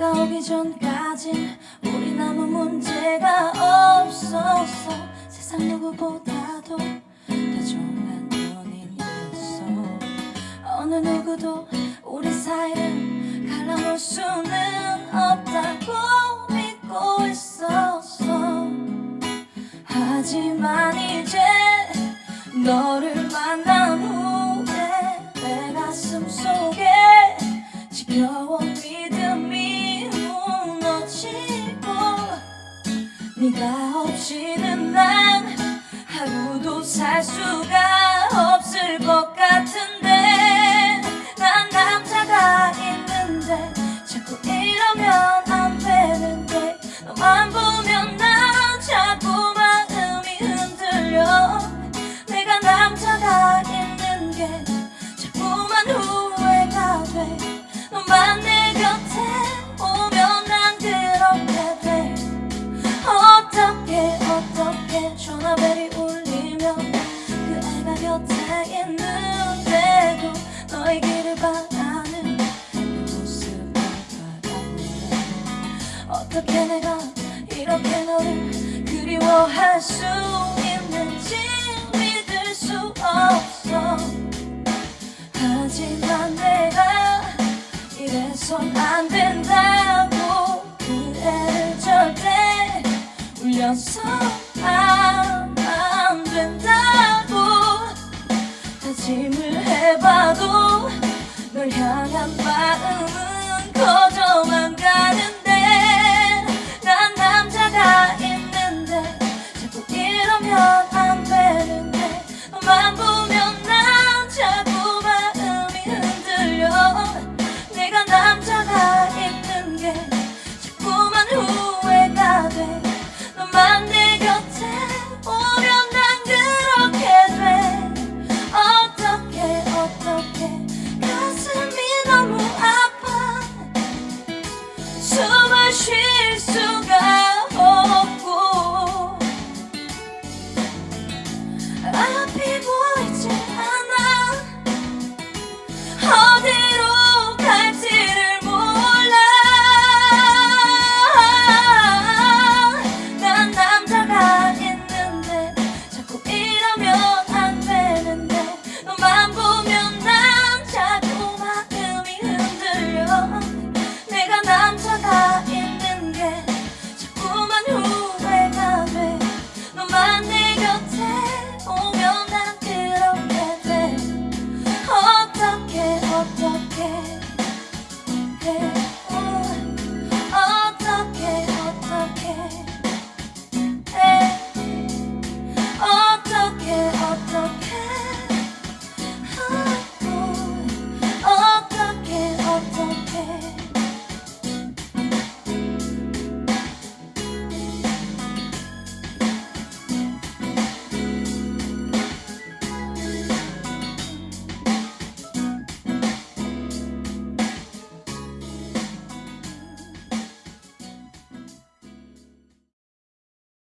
오기 전까진 우리 아무 문제가 없었어 세상 누구보다도 다정한 연인이었어. 어느 누구도 우리 사이를 갈라놓을 수 네가 없이는 난 하루도 살 수가 바라는 그 모습을 바라보네. 어떻게 내가 이렇게 너를 그리워할 수 있는지 믿을 수 없어. 하지만 내가 이래선 안 된다고 그 애를 절대 울려서 안, 안 hey, hey.